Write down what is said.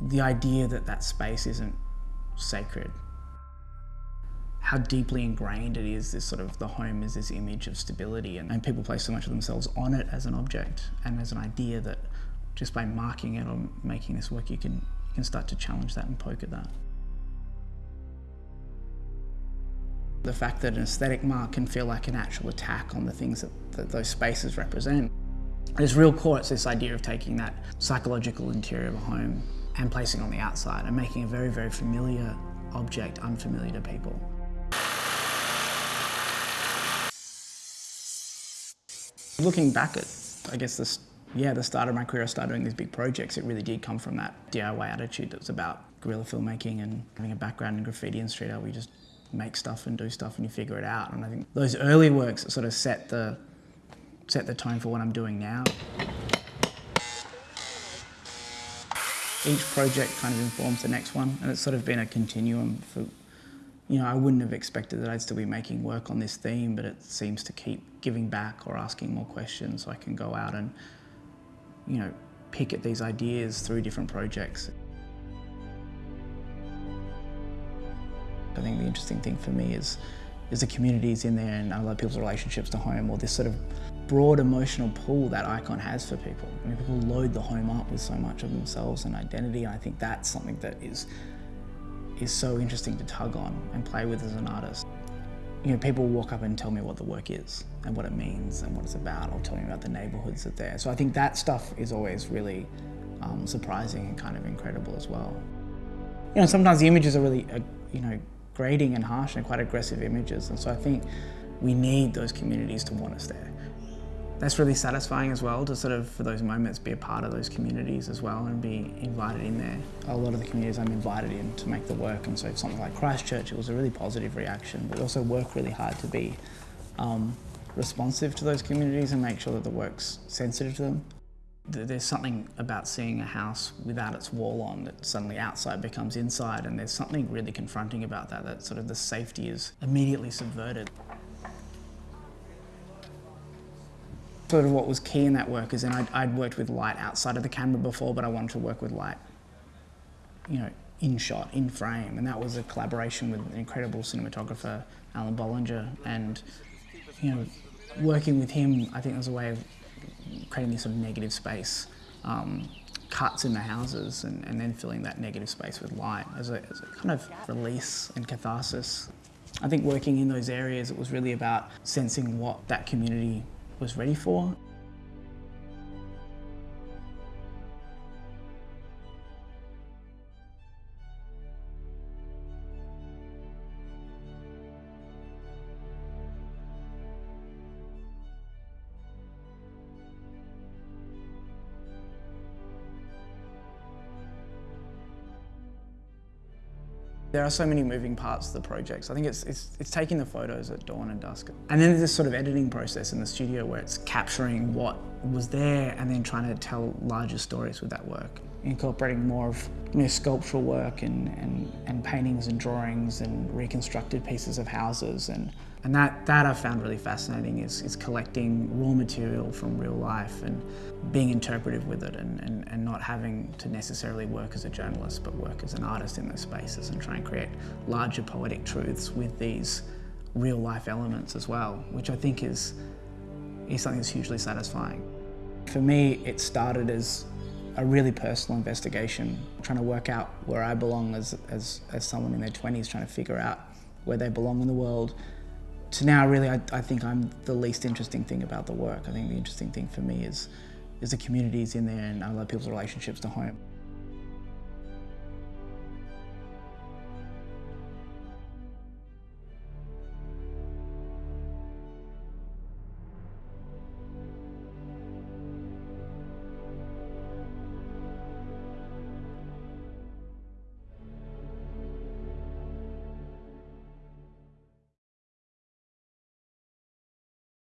the idea that that space isn't sacred. How deeply ingrained it is, this sort of, the home is this image of stability and, and people place so much of themselves on it as an object and as an idea that just by marking it or making this work, you can, you can start to challenge that and poke at that. The fact that an aesthetic mark can feel like an actual attack on the things that, that those spaces represent. Its real core, it's this idea of taking that psychological interior of a home and placing on the outside and making a very, very familiar object unfamiliar to people. Looking back at, I guess, this, yeah, the start of my career, I started doing these big projects. It really did come from that DIY attitude that was about guerrilla filmmaking and having a background in graffiti and street art you just make stuff and do stuff and you figure it out. And I think those early works sort of set the, set the tone for what I'm doing now. Each project kind of informs the next one and it's sort of been a continuum for, you know, I wouldn't have expected that I'd still be making work on this theme, but it seems to keep giving back or asking more questions so I can go out and, you know, pick at these ideas through different projects. I think the interesting thing for me is, is the communities in there and love people's relationships to home or this sort of broad emotional pull that icon has for people. I mean, people load the home up with so much of themselves and identity. And I think that's something that is, is so interesting to tug on and play with as an artist. You know, people walk up and tell me what the work is and what it means and what it's about or tell me about the neighborhoods that they're. So I think that stuff is always really um, surprising and kind of incredible as well. You know, sometimes the images are really, uh, you know, grating and harsh and quite aggressive images. And so I think we need those communities to want us there. That's really satisfying as well to sort of, for those moments, be a part of those communities as well and be invited in there. A lot of the communities I'm invited in to make the work and so something like Christchurch, it was a really positive reaction, but also work really hard to be um, responsive to those communities and make sure that the work's sensitive to them. There's something about seeing a house without its wall on that suddenly outside becomes inside and there's something really confronting about that, that sort of the safety is immediately subverted. Sort of what was key in that work is, and I'd, I'd worked with light outside of the camera before, but I wanted to work with light, you know, in shot, in frame, and that was a collaboration with an incredible cinematographer, Alun Bollinger, and, you know, working with him, I think was a way of creating this sort of negative space, um, cuts in the houses and, and, then filling that negative space with light as a, as a kind of release and catharsis. I think working in those areas, it was really about sensing what that community was ready for. There are so many moving parts to the projects. I think it's, it's, it's taking the photos at dawn and dusk. And then there's this sort of editing process in the studio where it's capturing what was there and then trying to tell larger stories with that work. Incorporating more of you know, sculptural work and, and, and paintings and drawings and reconstructed pieces of houses. And, and that, that I found really fascinating is, is collecting raw material from real life and being interpretive with it and, and, and not having to necessarily work as a journalist but work as an artist in those spaces and try and create larger poetic truths with these real life elements as well, which I think is, is something that's hugely satisfying. For me, it started as a really personal investigation, trying to work out where I belong as, as, as someone in their 20s, trying to figure out where they belong in the world. To now, really, I, I think I'm the least interesting thing about the work. I think the interesting thing for me is, is the communities in there and I love people's relationships to home.